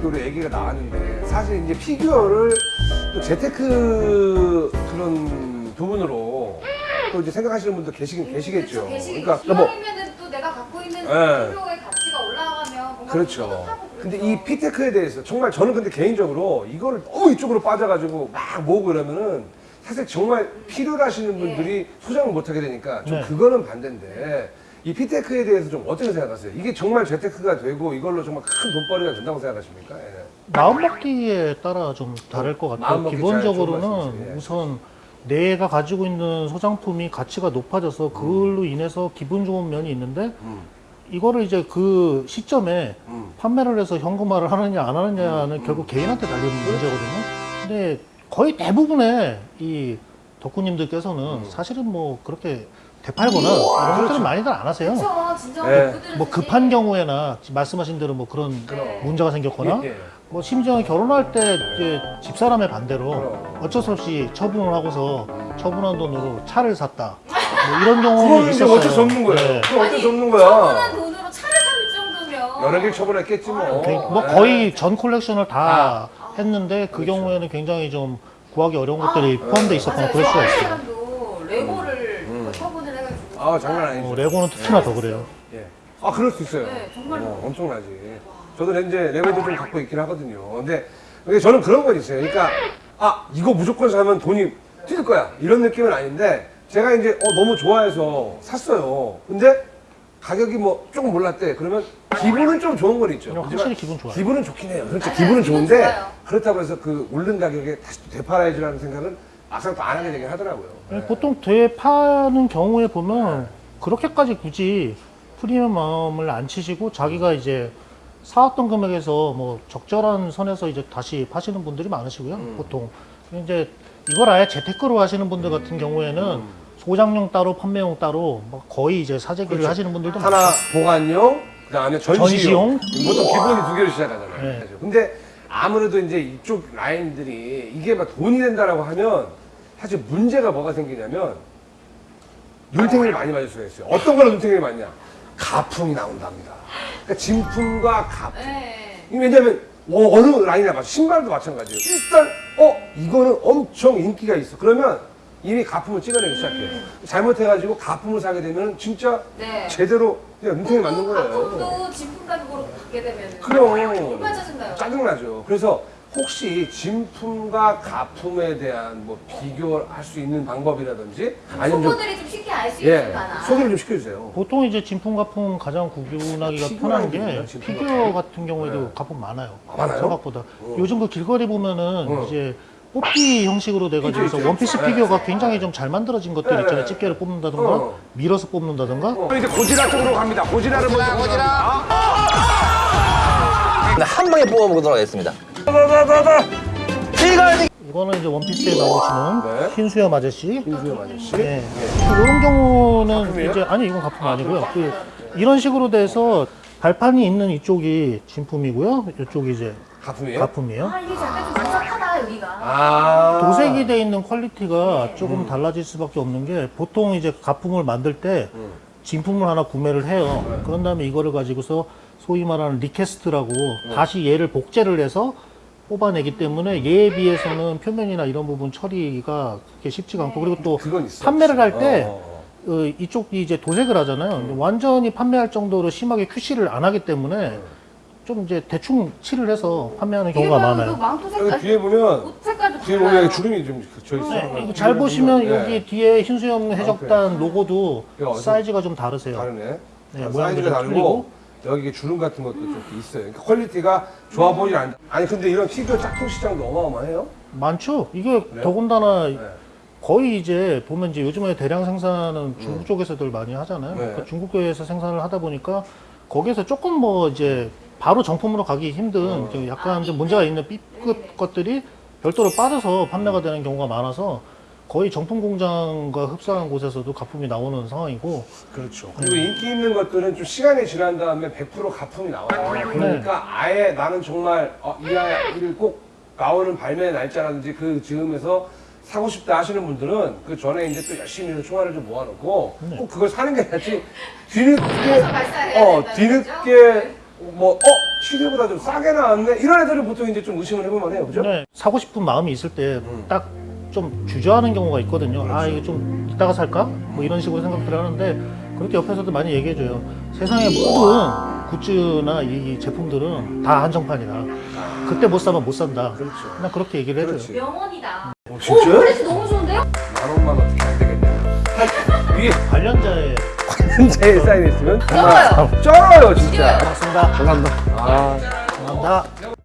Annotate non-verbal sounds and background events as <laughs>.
또 우리 얘기가 나왔는데 사실 이제 피규어를 또 재테크 그런 부분으로 또 이제 생각하시는 분도 계시긴 계시겠죠. 계시겠죠. 그러니까 뭐또 내가 갖고 있는 예. 필요의 가치가 올라가면 뭔가 그렇죠. 근데 그렇죠. 이 피테크에 대해서 정말 저는 근데 개인적으로 이거를 너무 이쪽으로 빠져가지고 막 모으고 이러면은 사실 정말 필요로 하시는 분들이 소장을 못하게 되니까 좀 네. 그거는 반대인데 이 피테크에 대해서 좀 어떻게 생각하세요? 이게 정말 재테크가 되고 이걸로 정말 큰 돈벌이가 된다고 생각하십니까? 예. 마음먹기에 따라 좀 다를 것 같아요. 기본적으로는. 예. 우선 내가 가지고 있는 소장품이 가치가 높아져서 그걸로 인해서 기분 좋은 면이 있는데 음. 이거를 이제 그 시점에 음. 판매를 해서 현금화를 하느냐 안 하느냐는 결국 개인한테 달리는 문제거든요. 근데 거의 대부분의 이 덕후님들께서는 사실은 뭐 그렇게 되팔거나 이런 것들은 많이들 안 하세요. 그렇죠. 진짜 네. 그들은 뭐 사실 급한 경우에나 말씀하신 대로 뭐 그런 네. 문제가 생겼거나 예, 예. 뭐 심지어 결혼할 때 이제 집사람의 반대로 그럼. 어쩔 수 없이 처분을 하고서 처분한 돈으로 차를 샀다. <laughs> 뭐 이런 경우는 그건 이제 있었어요. 어쩔 수 없는 거예요. 네. 그건 어쩔 수 없는 처분한 거야. 돈으로 차를 살 정도면 여러 개 처분했겠지 뭐. 그- 뭐 예. 거의 전 콜렉션을 다 아. 했는데 그 그렇죠. 경우에는 굉장히 좀 구하기 어려운 것들이 포함되어 있었거나 맞아요. 그럴 수가 저 있어요. 사람도 레고를 음. 뭐 처분을 해가지고 아 장난 아니죠. 어, 레고는 특히나 더 그래요. 예. 아 그럴 수 있어요. 네, 정말로. 어, 엄청나지. 저도 이제 레벨도 좀 갖고 있긴 하거든요. 근데 근데 저는 그런 건 있어요. 그러니까 아 이거 무조건 사면 돈이 튀을 거야 이런 느낌은 아닌데 제가 이제 어, 너무 좋아해서 샀어요. 근데 가격이 뭐 조금 몰랐대. 그러면 기분은 좀 좋은 건 있죠. 확실히 기분 좋아요. 기분은 좋긴 해요. 그렇죠. 기분은 기분 좋은데 좋아요. 그렇다고 해서 그 오른 가격에 다시 또 되팔아야지라는 생각은 막상 또 안 하게 되긴 하더라고요. 네. 보통 되파는 경우에 보면 그렇게까지 굳이 프리미엄 마음을 안 치시고 자기가 이제 사왔던 금액에서 뭐 적절한 선에서 이제 다시 파시는 분들이 많으시고요. 음. 보통 이제 이걸 아예 재테크로 하시는 분들 같은 경우에는 음. 소장용 따로 판매용 따로 뭐 거의 이제 사재기를 그렇죠. 하시는 분들도 하나 많아요. 보관용, 그다음에 전시용. 전시용. 보통 기본이 두 개로 시작하잖아요. 네. 근데 아무래도 이제 이쪽 라인들이 이게 막 돈이 된다라고 하면 사실 문제가 뭐가 생기냐면 눈탱이를 많이 맞을 수가 있어요. 어떤 걸로 눈탱이를 맞냐? 가품이 나온답니다. 그러니까 진품과 가품. 네. 왜냐면 어, 어느 라인이나 마찬 신발도 마찬가지예요. 일단 어 이거는 엄청 인기가 있어. 그러면 이미 가품을 찍어내기 시작해요. 잘못해가지고 가품을 사게 되면 진짜 네. 제대로 그냥 눈탱이 맞는 거예요. 가품도 진품 가격으로 받게 되면 그럼 얼마나 짜증나요? 짜증나죠. 그래서 혹시 진품과 가품에 대한 뭐 비교할 수 있는 방법이라든지 아니면 좀 초보들이 좀 쉽게 알 수 예, 있을까나 소개를 좀 시켜주세요. 보통 이제 진품 가품 가장 구분하기가 편한 게 진품 피규어 가품? 같은 경우에도 네. 가품 많아요. 아, 많아요? 생각보다. 어. 요즘 그 길거리 보면은 어. 이제 뽑기 형식으로 돼가지고 있죠, 있죠. 원피스 네. 피규어가 굉장히 좀 잘 만들어진 것들 네. 있잖아요. 집게를 뽑는다든가 어. 밀어서 뽑는다든가 어, 이제 고지라 쪽으로 갑니다. 고지라를 먼저 고지라. 한 방에 뽑아보도록 하겠습니다. 이거는 이제 원피스에 나오시는 네. 흰수염 아저씨. 흰수염 아저씨. 네. 이런 경우는 가품이에요? 이제 아니 이건 가품 아니고요. 그 이런 식으로 돼서 발판이 있는 이쪽이 진품이고요. 이쪽이 이제 가품이에요? 가품이에요. 아 이게 약간 좀 복잡하다 여기가 아. 도색이 돼 있는 quality가 조금 달라질 수밖에 없는 게 보통 이제 가품을 만들 때 음. 진품을 하나 구매를 해요. 그런 다음에 이거를 가지고서 소위 말하는 리캐스트라고 음. 다시 얘를 복제를 해서 뽑아내기 때문에 얘에 비해서는 표면이나 이런 부분 처리가 그렇게 쉽지가 않고 그리고 또 그건 있어. 판매를 할때 어, 어, 어, 이쪽이 이제 도색을 하잖아요. 음. 완전히 판매할 정도로 심하게 QC를 안 하기 때문에 좀 이제 대충 칠을 해서 판매하는 경우가 많아요. 그 어. 여기 뒤에 보면 뒤에. 보면 주름이 좀져 있어요. 네, 이거 잘 보시면 네. 여기 뒤에 흰수염 해적단 로고도 이거 어디- 사이즈가 좀 다르세요. 다르네. 네, 아, 모양도 사이즈가 좀 다르고 틀리고. 여기 주름 같은 것도 좀 있어요. 그러니까 quality가 좋아 보이지 않. 아니 근데 이런 피규어 짝퉁 시장도 어마어마해요. 많죠. 이게 그래요? 더군다나 네. 거의 이제 보면 이제 요즘에 대량 생산은 중국 쪽에서들 많이 하잖아요. 음. 네. 그러니까 중국에서 생산을 하다 보니까 거기에서 조금 뭐 이제 바로 정품으로 가기 힘든 어. 좀 약간 좀 문제가 있는 B급 것들이 별도로 빠져서 판매가 되는 경우가 많아서 거의 정품 공장과 흡사한 곳에서도 가품이 나오는 상황이고. 그렇죠. 그리고 인기 있는 것들은 좀 시간이 지난 다음에 100% 가품이 나와요. 그러니까 아예 나는 정말 어, 이 아이를 꼭 나오는 발매 날짜라든지 그 즈음에서 사고 싶다 하시는 분들은 그 전에 이제 또 열심히 해서 총알을 좀 모아놓고 꼭 그걸 사는 게 낫지 뒤늦게 어 뒤늦게 뭐 어 시세보다 좀 싸게 나왔네? 이런 애들은 보통 이제 좀 의심을 해볼만 해요. 그죠? 네, 사고 싶은 마음이 있을 때딱 좀 주저하는 경우가 있거든요. 아 이게 좀 이따가 살까? 뭐 이런 식으로 생각들 하는데 그렇게 옆에서도 많이 얘기해줘요. 세상의 모든 굿즈나 이 제품들은 다 한정판이다. 그때 못 사면 못 산다. 그렇죠. 나 그렇게 얘기를 해줘요. 그렇지. 명언이다. 어, 오, 진짜요? 플래시 너무 좋은데요? 만 원만 어떻게 안 되겠냐 위에 관련자의 제 사인 있으면 쩔어요. 쩔어요 진짜 고맙습니다. 감사합니다 아. 감사합니다.